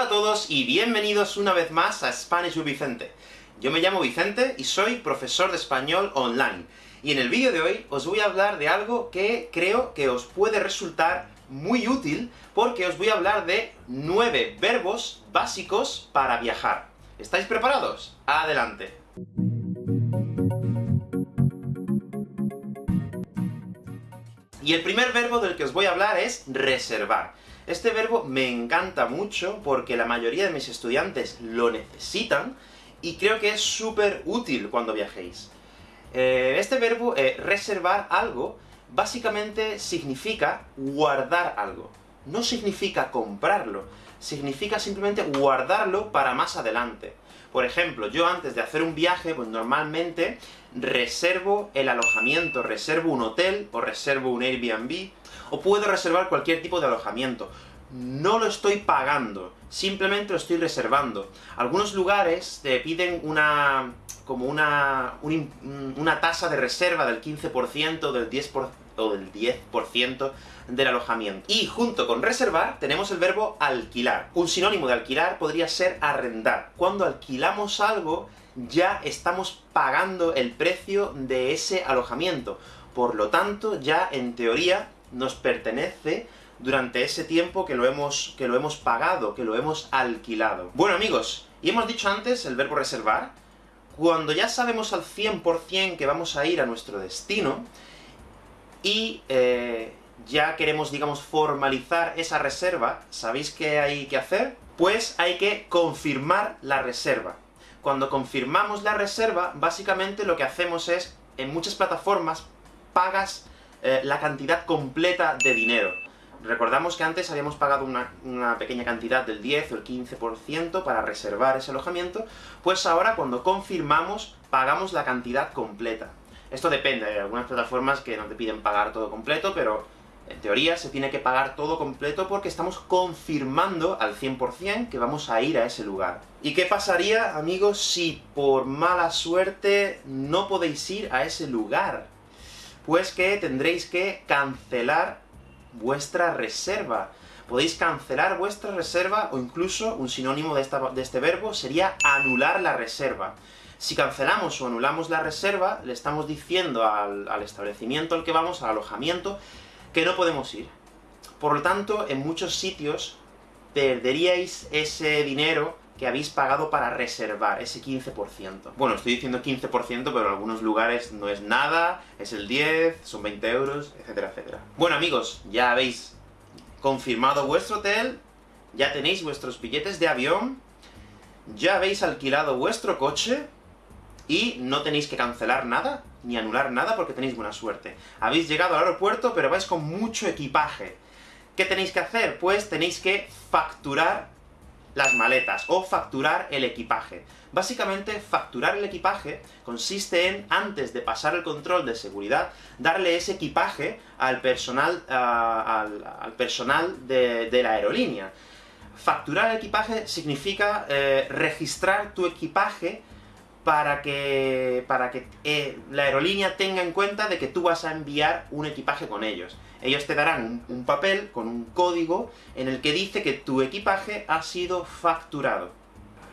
Hola a todos y bienvenidos una vez más a Spanish with Vicente. Yo me llamo Vicente y soy profesor de español online. Y en el vídeo de hoy os voy a hablar de algo que creo que os puede resultar muy útil, porque os voy a hablar de nueve verbos básicos para viajar. ¿Estáis preparados? ¡Adelante! Y el primer verbo del que os voy a hablar es reservar. Este verbo me encanta mucho porque la mayoría de mis estudiantes lo necesitan, y creo que es súper útil cuando viajéis. Eh, este verbo, eh, reservar algo, básicamente significa guardar algo. No significa comprarlo, significa simplemente guardarlo para más adelante. Por ejemplo, yo antes de hacer un viaje, pues normalmente reservo el alojamiento, reservo un hotel, o reservo un Airbnb, o puedo reservar cualquier tipo de alojamiento. No lo estoy pagando, simplemente lo estoy reservando. Algunos lugares te piden una... como una... una tasa de reserva del 15%, del 10%, o del 10% del alojamiento. Y junto con reservar, tenemos el verbo alquilar. Un sinónimo de alquilar podría ser arrendar. Cuando alquilamos algo, ya estamos pagando el precio de ese alojamiento. Por lo tanto, ya en teoría nos pertenece durante ese tiempo que lo hemos, que lo hemos pagado, que lo hemos alquilado. Bueno amigos, y hemos dicho antes el verbo reservar, cuando ya sabemos al 100% que vamos a ir a nuestro destino, y eh, ya queremos, digamos, formalizar esa reserva, ¿sabéis qué hay que hacer? Pues hay que confirmar la reserva. Cuando confirmamos la reserva, básicamente lo que hacemos es, en muchas plataformas, pagas eh, la cantidad completa de dinero. Recordamos que antes habíamos pagado una, una, pequeña cantidad del 10 o el 15% para reservar ese alojamiento, pues ahora cuando confirmamos, pagamos la cantidad completa. Esto depende, hay algunas plataformas que no te piden pagar todo completo, pero en teoría se tiene que pagar todo completo porque estamos confirmando al 100% que vamos a ir a ese lugar. ¿Y qué pasaría, amigos, si por mala suerte no podéis ir a ese lugar? Pues que tendréis que cancelar vuestra reserva. Podéis cancelar vuestra reserva, o incluso, un sinónimo de, de este verbo sería anular la reserva. Si cancelamos o anulamos la reserva, le estamos diciendo al, al establecimiento al que vamos, al alojamiento, que no podemos ir. Por lo tanto, en muchos sitios perderíais ese dinero que habéis pagado para reservar, ese 15%. Bueno, estoy diciendo 15%, pero en algunos lugares no es nada, es el 10, son 20 euros, etcétera, etcétera. Bueno amigos, ya habéis confirmado vuestro hotel, ya tenéis vuestros billetes de avión, ya habéis alquilado vuestro coche, y no tenéis que cancelar nada, ni anular nada, porque tenéis buena suerte. Habéis llegado al aeropuerto, pero vais con mucho equipaje. ¿Qué tenéis que hacer? Pues tenéis que facturar las maletas, o facturar el equipaje. Básicamente, facturar el equipaje consiste en, antes de pasar el control de seguridad, darle ese equipaje al personal, al, personal de, la aerolínea. Facturar el equipaje significa eh, registrar tu equipaje para que, para que eh, la aerolínea tenga en cuenta de que tú vas a enviar un equipaje con ellos. Ellos te darán un, papel con un código en el que dice que tu equipaje ha sido facturado.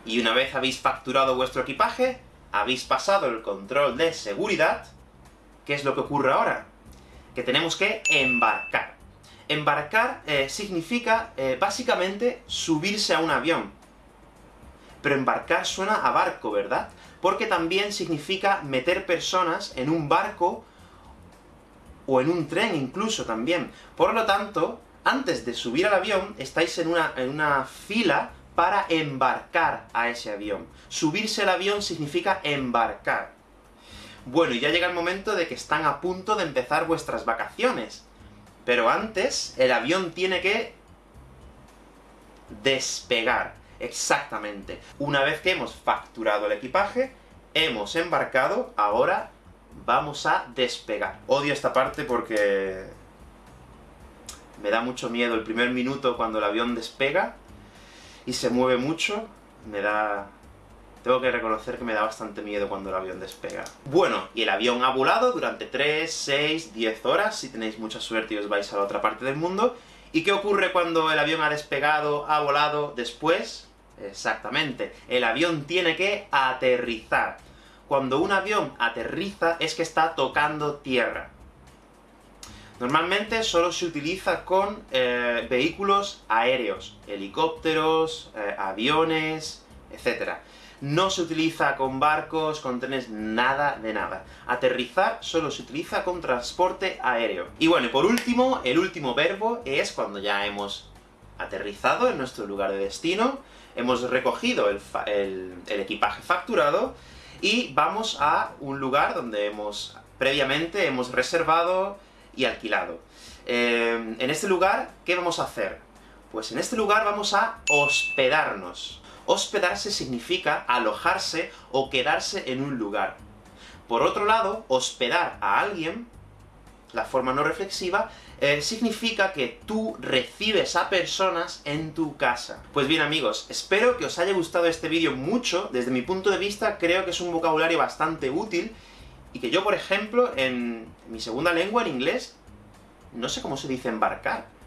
Y una vez habéis facturado vuestro equipaje, habéis pasado el control de seguridad, ¿qué es lo que ocurre ahora? Que tenemos que embarcar. Embarcar eh, significa, eh, básicamente, subirse a un avión. Pero embarcar suena a barco, ¿verdad? porque también significa meter personas en un barco, o en un tren incluso también. Por lo tanto, antes de subir al avión, estáis en una, en una fila para embarcar a ese avión. Subirse al avión significa embarcar. Bueno, y ya llega el momento de que están a punto de empezar vuestras vacaciones. Pero antes, el avión tiene que despegar. Exactamente. Una vez que hemos facturado el equipaje, hemos embarcado, ahora vamos a despegar. Odio esta parte porque... me da mucho miedo el primer minuto cuando el avión despega, y se mueve mucho, me da... Tengo que reconocer que me da bastante miedo cuando el avión despega. Bueno, y el avión ha volado durante 3, 6, 10 horas, si tenéis mucha suerte y os vais a la otra parte del mundo, ¿Y qué ocurre cuando el avión ha despegado, ha volado después? Exactamente, el avión tiene que aterrizar. Cuando un avión aterriza es que está tocando tierra. Normalmente solo se utiliza con eh, vehículos aéreos, helicópteros, eh, aviones, etc. No se utiliza con barcos, con trenes, nada de nada. Aterrizar solo se utiliza con transporte aéreo. Y bueno, y por último, el último verbo es cuando ya hemos aterrizado en nuestro lugar de destino, hemos recogido el, equipaje facturado, y vamos a un lugar donde hemos previamente hemos reservado y alquilado. Eh, en este lugar, ¿qué vamos a hacer? Pues en este lugar vamos a hospedarnos. Hospedarse significa alojarse o quedarse en un lugar. Por otro lado, hospedar a alguien, la forma no reflexiva, eh, significa que tú recibes a personas en tu casa. Pues bien amigos, espero que os haya gustado este vídeo mucho, desde mi punto de vista creo que es un vocabulario bastante útil, y que yo, por ejemplo, en mi segunda lengua, en inglés, no sé cómo se dice embarcar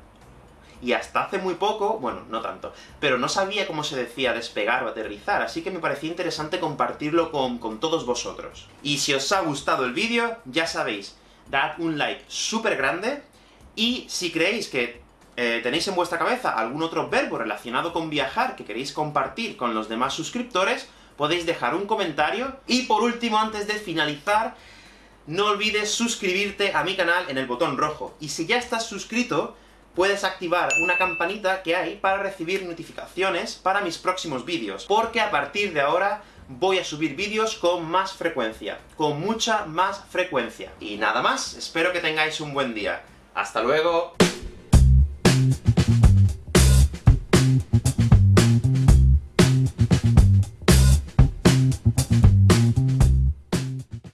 y hasta hace muy poco, bueno, no tanto, pero no sabía cómo se decía despegar o aterrizar, así que me parecía interesante compartirlo con, todos vosotros. Y si os ha gustado el vídeo, ya sabéis, dad un like súper grande, y si creéis que eh, tenéis en vuestra cabeza algún otro verbo relacionado con viajar que queréis compartir con los demás suscriptores, podéis dejar un comentario, y por último, antes de finalizar, no olvides suscribirte a mi canal en el botón rojo. Y si ya estás suscrito, puedes activar una campanita que hay para recibir notificaciones para mis próximos vídeos, porque a partir de ahora voy a subir vídeos con más frecuencia, con mucha más frecuencia. Y nada más, espero que tengáis un buen día. ¡Hasta luego!